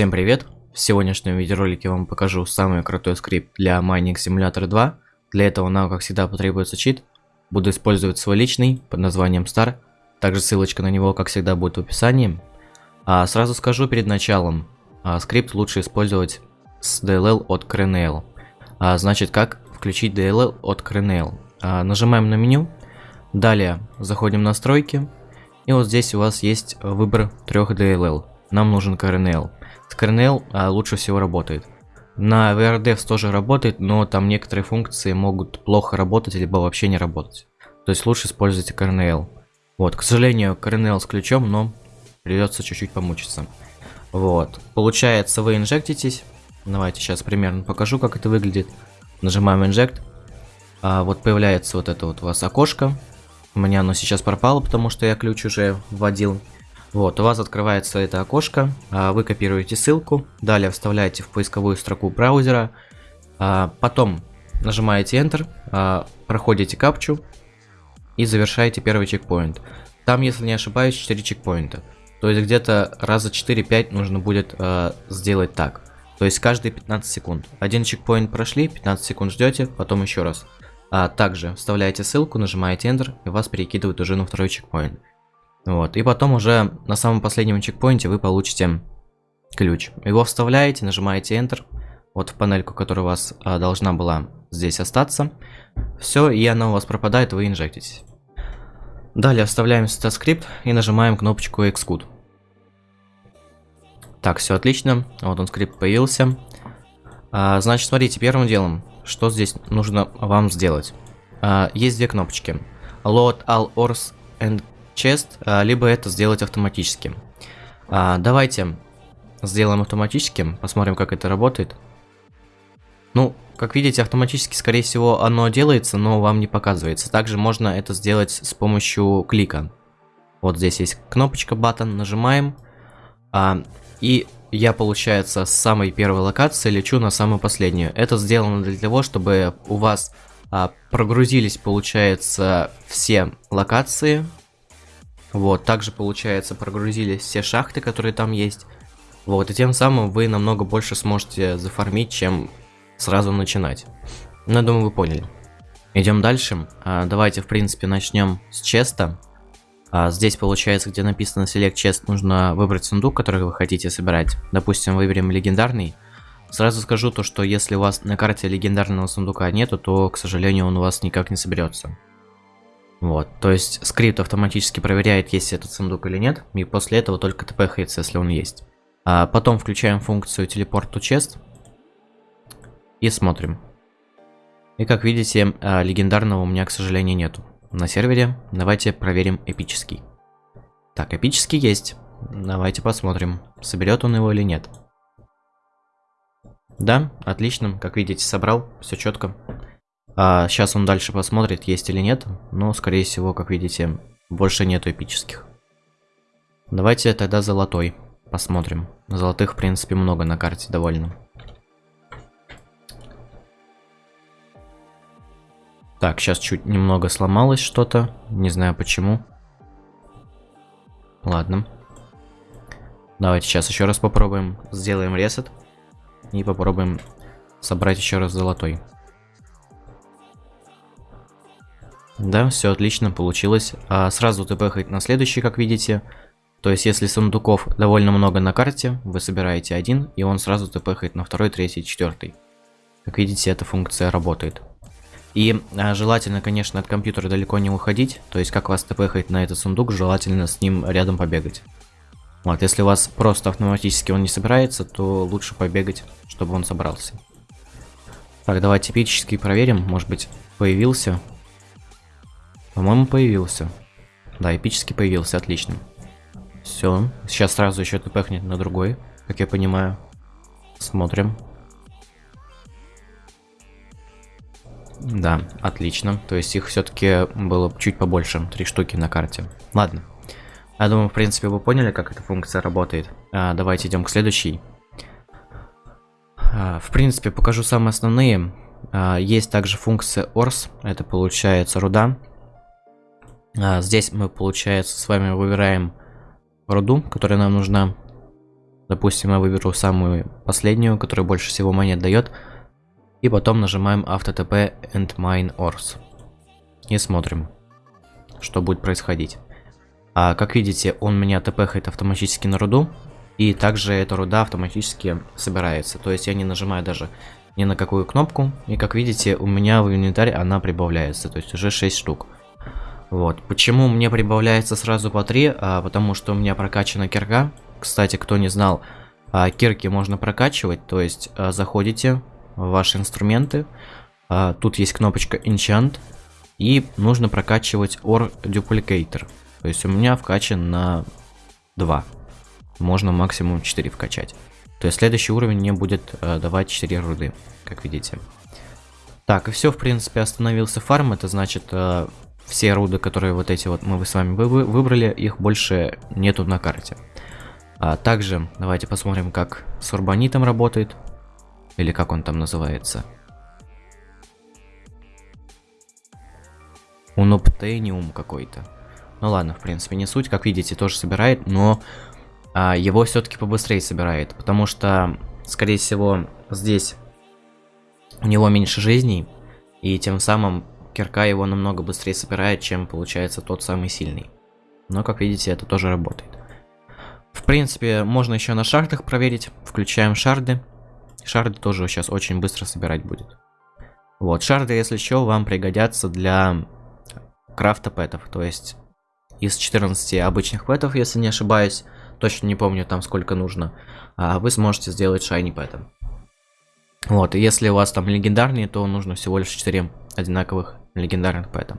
Всем привет! В сегодняшнем видеоролике я вам покажу самый крутой скрипт для Mining Simulator 2. Для этого нам, как всегда, потребуется чит. Буду использовать свой личный под названием Star. Также ссылочка на него, как всегда, будет в описании. А сразу скажу перед началом, а, скрипт лучше использовать с DLL от Crenel. А, значит, как включить DLL от Crenel? А, нажимаем на меню, далее заходим в настройки, и вот здесь у вас есть выбор трех DLL. Нам нужен Crenel. Kernel а, лучше всего работает. На VRDevs тоже работает, но там некоторые функции могут плохо работать, либо вообще не работать. То есть лучше используйте Kernel. Вот, к сожалению, Kernel с ключом, но придется чуть-чуть помучиться. Вот, получается, вы инжектитесь. Давайте сейчас примерно покажу, как это выглядит. Нажимаем Inject. А, вот появляется вот это вот у вас окошко. У меня оно сейчас пропало, потому что я ключ уже вводил. Вот, у вас открывается это окошко, а, вы копируете ссылку, далее вставляете в поисковую строку браузера, а, потом нажимаете Enter, а, проходите капчу и завершаете первый чекпоинт. Там, если не ошибаюсь, 4 чекпоинта. То есть где-то раза 4-5 нужно будет сделать так. То есть каждые 15 секунд. Один чекпоинт прошли, 15 секунд ждете, потом еще раз. Также вставляете ссылку, нажимаете Enter, и вас перекидывают уже на второй чекпоинт. Вот, и потом уже на самом последнем чекпоинте вы получите ключ. Его вставляете, нажимаете Enter, вот в панельку, которая у вас а, должна была здесь остаться. Все, и она у вас пропадает, вы инжектитесь. Далее вставляем сюда скрипт и нажимаем кнопочку Xcode. Так, все отлично. Вот он скрипт появился. А, значит, смотрите, первым делом, что здесь нужно вам сделать. А, есть две кнопочки. Load all ores and чест, а, либо это сделать автоматически. А, давайте сделаем автоматическим, посмотрим, как это работает. Ну, как видите, автоматически, скорее всего, оно делается, но вам не показывается. Также можно это сделать с помощью клика. Вот здесь есть кнопочка button, нажимаем. А, и я, получается, с самой первой локации лечу на самую последнюю. Это сделано для того, чтобы у вас прогрузились, получается, все локации вот, также, получается, прогрузились все шахты, которые там есть. Вот, и тем самым вы намного больше сможете зафармить, чем сразу начинать. Ну, я думаю, вы поняли. Идем дальше. А, давайте, в принципе, начнем с честа. А, здесь, получается, где написано Select Chest, нужно выбрать сундук, который вы хотите собирать. Допустим, выберем легендарный. Сразу скажу то, что если у вас на карте легендарного сундука нету, то, к сожалению, он у вас никак не соберется. Вот, то есть скрипт автоматически проверяет, есть этот сундук или нет, и после этого только тпхается, если он есть. А потом включаем функцию телепорт to chest и смотрим. И как видите, а, легендарного у меня, к сожалению, нету на сервере. Давайте проверим эпический. Так, эпический есть. Давайте посмотрим, соберет он его или нет. Да, отлично, как видите, собрал, все четко. А, сейчас он дальше посмотрит, есть или нет. Но, скорее всего, как видите, больше нету эпических. Давайте тогда золотой посмотрим. Золотых, в принципе, много на карте довольно. Так, сейчас чуть немного сломалось что-то. Не знаю почему. Ладно. Давайте сейчас еще раз попробуем. Сделаем ресет. И попробуем собрать еще раз золотой. Да, все отлично получилось. А сразу тпхать на следующий, как видите. То есть, если сундуков довольно много на карте, вы собираете один, и он сразу тпхает на второй, третий, четвертый. Как видите, эта функция работает. И а, желательно, конечно, от компьютера далеко не уходить. То есть, как вас тпхает на этот сундук, желательно с ним рядом побегать. Вот, если у вас просто автоматически он не собирается, то лучше побегать, чтобы он собрался. Так, давайте эпический проверим. Может быть, появился. По-моему, появился. Да, эпически появился, отлично. Все, сейчас сразу еще тпхнет на другой, как я понимаю. Смотрим. Да, отлично. То есть их все-таки было чуть побольше, три штуки на карте. Ладно. Я думаю, в принципе, вы поняли, как эта функция работает. А, давайте идем к следующей. А, в принципе, покажу самые основные. А, есть также функция ORS, это получается руда. А, здесь мы, получается, с вами выбираем руду, которая нам нужна. Допустим, я выберу самую последнюю, которая больше всего монет дает. И потом нажимаем AutoTP and Mine Ores. И смотрим, что будет происходить. А, как видите, он меня тпхает автоматически на руду. И также эта руда автоматически собирается. То есть я не нажимаю даже ни на какую кнопку. И как видите, у меня в инвентарь она прибавляется. То есть уже 6 штук. Вот. Почему мне прибавляется сразу по 3? А, потому что у меня прокачана кирка. Кстати, кто не знал, а, кирки можно прокачивать. То есть а, заходите в ваши инструменты. А, тут есть кнопочка Enchant. И нужно прокачивать Or Duplicator. То есть у меня вкачан на 2. Можно максимум 4 вкачать. То есть следующий уровень мне будет э, давать 4 руды, как видите. Так, и все, в принципе, остановился фарм. Это значит, э, все руды, которые вот эти вот мы с вами вы выбрали, их больше нету на карте. А также давайте посмотрим, как с урбанитом работает. Или как он там называется. Уноптениум какой-то. Ну ладно, в принципе, не суть. Как видите, тоже собирает, но а, его все-таки побыстрее собирает. Потому что, скорее всего, здесь у него меньше жизней. И тем самым кирка его намного быстрее собирает, чем получается тот самый сильный. Но, как видите, это тоже работает. В принципе, можно еще на шардах проверить. Включаем шарды. Шарды тоже сейчас очень быстро собирать будет. Вот, шарды, если что, вам пригодятся для крафта пэтов. То есть, из 14 обычных пэтов, если не ошибаюсь, точно не помню там сколько нужно, а вы сможете сделать шайни пэтом. Вот, если у вас там легендарные, то нужно всего лишь 4 одинаковых легендарных пэта.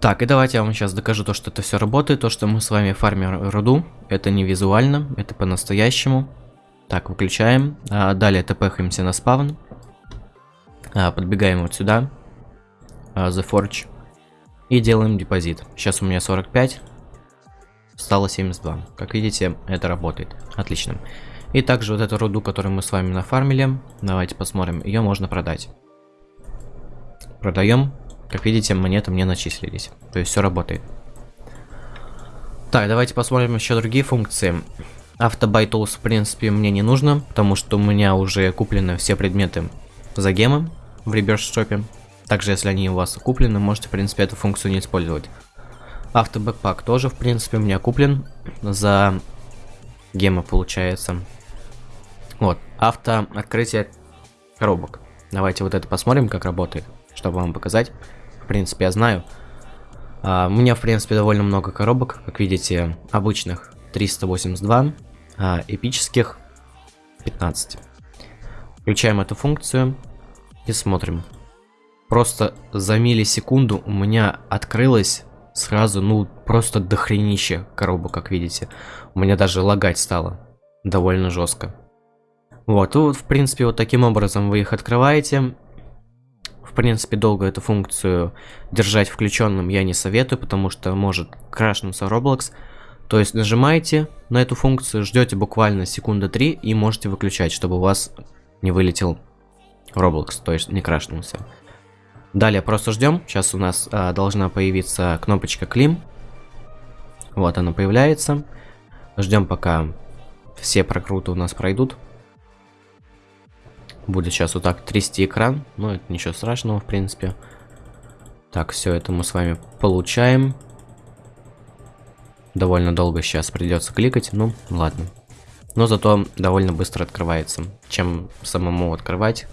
Так, и давайте я вам сейчас докажу то, что это все работает, то, что мы с вами фармим руду. Это не визуально, это по-настоящему. Так, выключаем. А, далее тпхаемся на спавн. А, подбегаем вот сюда. А, The Forge. И делаем депозит. Сейчас у меня 45. Стало 72. Как видите, это работает. Отлично. И также вот эту руду, которую мы с вами нафармили. Давайте посмотрим. Ее можно продать. Продаем. Как видите, монеты мне начислились. То есть все работает. Так, давайте посмотрим еще другие функции. Auto Buy Tools, в принципе, мне не нужно, потому что у меня уже куплены все предметы за гемы в реберс шопе. Также, если они у вас куплены, можете, в принципе, эту функцию не использовать. Автобэкпак тоже, в принципе, у меня куплен за гемы, получается. Вот, авто открытие коробок. Давайте вот это посмотрим, как работает, чтобы вам показать принципе, я знаю. А, у меня, в принципе, довольно много коробок, как видите, обычных 382, а эпических 15. Включаем эту функцию и смотрим. Просто за миллисекунду у меня открылось сразу, ну, просто дохренище коробок, как видите. У меня даже лагать стало довольно жестко. Вот, и вот, в принципе, вот таким образом вы их открываете принципе, долго эту функцию держать включенным я не советую, потому что может крашнуться Roblox. То есть нажимаете на эту функцию, ждете буквально секунды 3 и можете выключать, чтобы у вас не вылетел Roblox, то есть не крашнулся. Далее просто ждем. Сейчас у нас а, должна появиться кнопочка Клим. Вот она появляется. Ждем пока все прокруты у нас пройдут. Будет сейчас вот так трясти экран. Но это ничего страшного, в принципе. Так, все это мы с вами получаем. Довольно долго сейчас придется кликать. Ну, ладно. Но зато довольно быстро открывается. Чем самому открывать.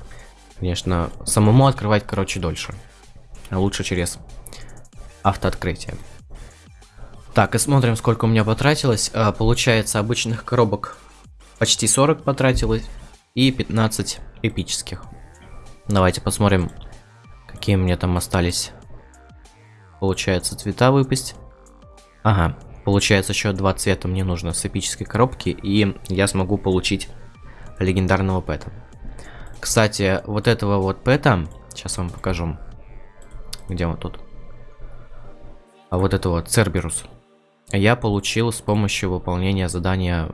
Конечно, самому открывать, короче, дольше. А лучше через автооткрытие. Так, и смотрим, сколько у меня потратилось. А, получается, обычных коробок почти 40 потратилось. И 15 эпических. Давайте посмотрим, какие мне там остались. Получается цвета выпасть. Ага, получается еще два цвета мне нужно с эпической коробки, и я смогу получить легендарного пэта. Кстати, вот этого вот пэта, сейчас вам покажу. Где он тут? А вот это вот, Церберус. Я получил с помощью выполнения задания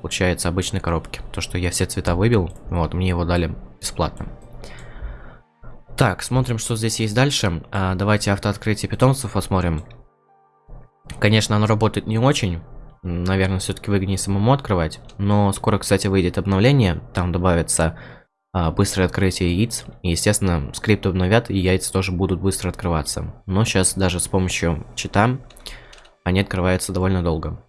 получается, обычной коробки. То, что я все цвета выбил, вот, мне его дали бесплатно. Так, смотрим, что здесь есть дальше. А, давайте автооткрытие питомцев посмотрим. Конечно, оно работает не очень. наверное, все-таки выгоднее самому открывать. Но скоро, кстати, выйдет обновление, там добавится а, быстрое открытие яиц. И, естественно, скрипт обновят, и яйца тоже будут быстро открываться. Но сейчас даже с помощью чита они открываются довольно долго.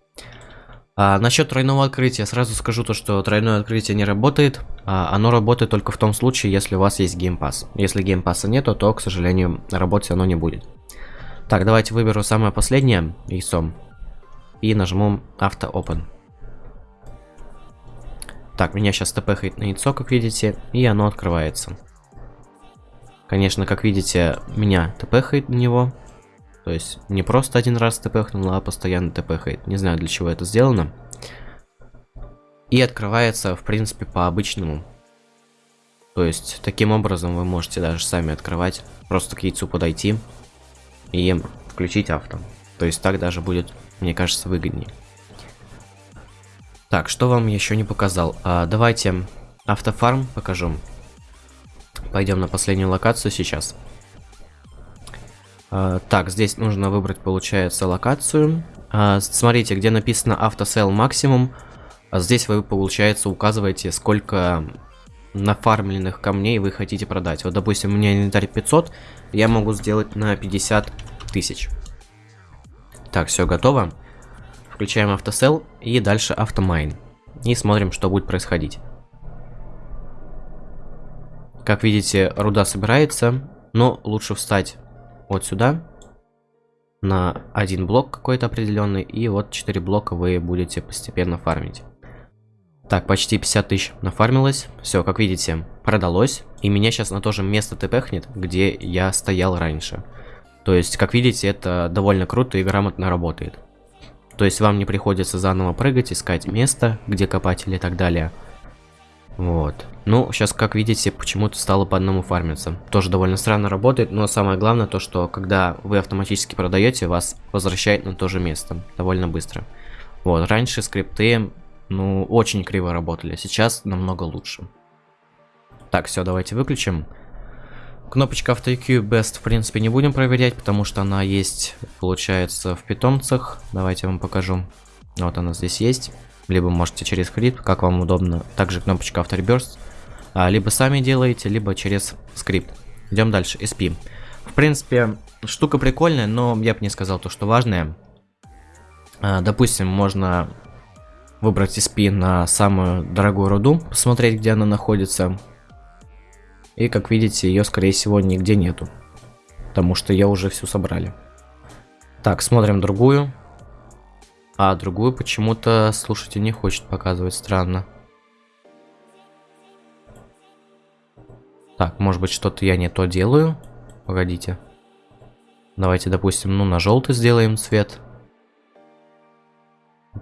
А, насчет тройного открытия, сразу скажу то, что тройное открытие не работает. А, оно работает только в том случае, если у вас есть game pass. Если game pass а нету, то, к сожалению, работать оно не будет. Так, давайте выберу самое последнее яйцо. И нажму Auto Open. Так, меня сейчас тпхает на яйцо, как видите, и оно открывается. Конечно, как видите, меня тпхает на него. То есть не просто один раз тпхнул, а постоянно тпхает. Не знаю, для чего это сделано. И открывается, в принципе, по-обычному. То есть, таким образом вы можете даже сами открывать. Просто к яйцу подойти и включить авто. То есть так даже будет, мне кажется, выгоднее. Так, что вам еще не показал? А, давайте автофарм покажу. Пойдем на последнюю локацию сейчас. А, так, здесь нужно выбрать, получается, локацию. А, смотрите, где написано автосел максимум. А здесь вы, получается, указываете, сколько нафармленных камней вы хотите продать. Вот, допустим, у меня инвентарь 500, я могу сделать на 50 тысяч. Так, все готово. Включаем автосел и дальше автомайн. И смотрим, что будет происходить. Как видите, руда собирается, но лучше встать вот сюда, на один блок какой-то определенный, и вот 4 блока вы будете постепенно фармить. Так, почти 50 тысяч нафармилось. Все, как видите, продалось. И меня сейчас на то же место тпхнет, где я стоял раньше. То есть, как видите, это довольно круто и грамотно работает. То есть, вам не приходится заново прыгать, искать место, где копать или так далее. Вот. Ну, сейчас, как видите, почему-то стало по одному фармиться. Тоже довольно странно работает, но самое главное то, что когда вы автоматически продаете, вас возвращает на то же место. Довольно быстро. Вот, раньше скрипты, ну, очень криво работали, сейчас намного лучше. Так, все, давайте выключим. Кнопочка AutoQ Best, в принципе, не будем проверять, потому что она есть, получается, в питомцах. Давайте я вам покажу. Вот она здесь есть либо можете через скрипт, как вам удобно. Также кнопочка Afterburst. А, либо сами делаете, либо через скрипт. Идем дальше, SP. В принципе, штука прикольная, но я бы не сказал то, что важное. А, допустим, можно выбрать SP на самую дорогую руду, посмотреть, где она находится. И, как видите, ее, скорее всего, нигде нету. Потому что ее уже всю собрали. Так, смотрим другую. А другую почему-то слушатель не хочет показывать, странно. Так, может быть что-то я не то делаю? Погодите. Давайте, допустим, ну на желтый сделаем цвет.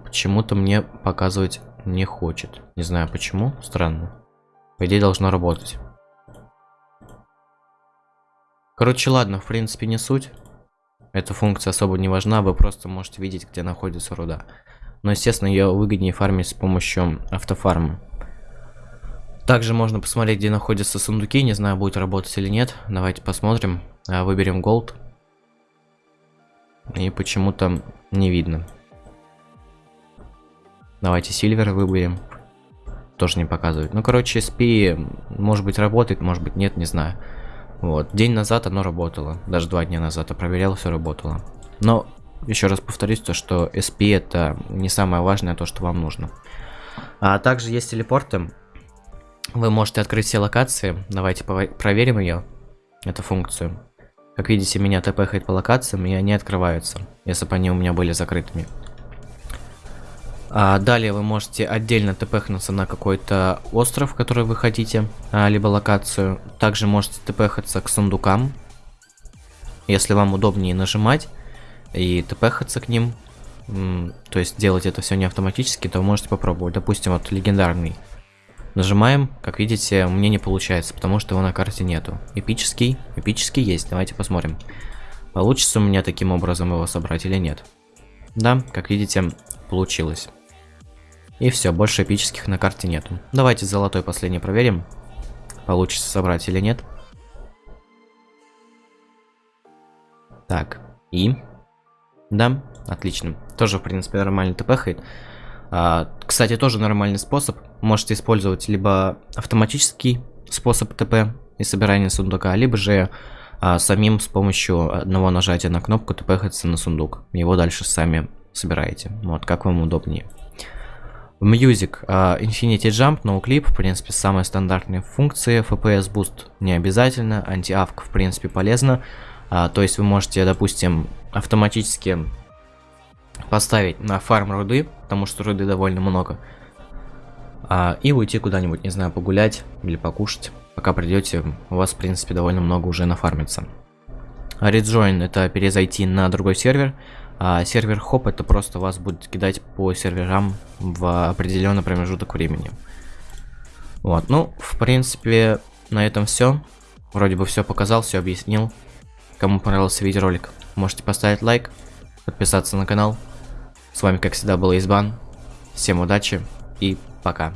Почему-то мне показывать не хочет. Не знаю почему, странно. По идее должно работать. Короче, ладно, в принципе не суть. Эта функция особо не важна, вы просто можете видеть, где находится руда. Но, естественно, ее выгоднее фармить с помощью автофарма. Также можно посмотреть, где находятся сундуки. Не знаю, будет работать или нет. Давайте посмотрим. А, выберем Gold. И почему-то не видно. Давайте Silver выберем. Тоже не показывает. Ну, короче, SP может быть работает, может быть нет, не знаю. Вот, день назад оно работало, даже два дня назад я проверял, все работало. Но, еще раз повторюсь, то, что SP это не самое важное, то, что вам нужно. А также есть телепорты. Вы можете открыть все локации. Давайте проверим ее, эту функцию. Как видите, меня тпхает по локациям, и они открываются, если бы они у меня были закрытыми. А, далее вы можете отдельно тпхнуться на какой-то остров, который вы хотите, а, либо локацию. Также можете тпхаться к сундукам, если вам удобнее нажимать и тпхаться к ним. То есть делать это все не автоматически, то можете попробовать. Допустим, вот легендарный. Нажимаем, как видите, мне не получается, потому что его на карте нету. Эпический, эпический есть, давайте посмотрим. Получится у меня таким образом его собрать или нет. Да, как видите, получилось. И все, больше эпических на карте нету. Давайте золотой последний проверим. Получится собрать или нет. Так, и... Да, Отлично. Тоже, в принципе, нормально тпхает. А, кстати, тоже нормальный способ. Можете использовать либо автоматический способ ТП и собирания сундука, либо же а, самим с помощью одного нажатия на кнопку тпхаться на сундук. Его дальше сами собираете. Вот, как вам удобнее. Music, uh, Infinity Jump, No Clip, в принципе, самые стандартные функции. FPS Boost не обязательно, анти-авк, в принципе, полезно. Uh, то есть вы можете, допустим, автоматически поставить на фарм руды, потому что руды довольно много. Uh, и уйти куда-нибудь, не знаю, погулять или покушать. Пока придете, у вас, в принципе, довольно много уже нафармится. Rejoin это перезайти на другой сервер. А сервер хоп это просто вас будет кидать по серверам в определенный промежуток времени. Вот, ну, в принципе, на этом все. Вроде бы все показал, все объяснил. Кому понравился видеоролик, можете поставить лайк, подписаться на канал. С вами, как всегда, был Избан. Всем удачи и пока.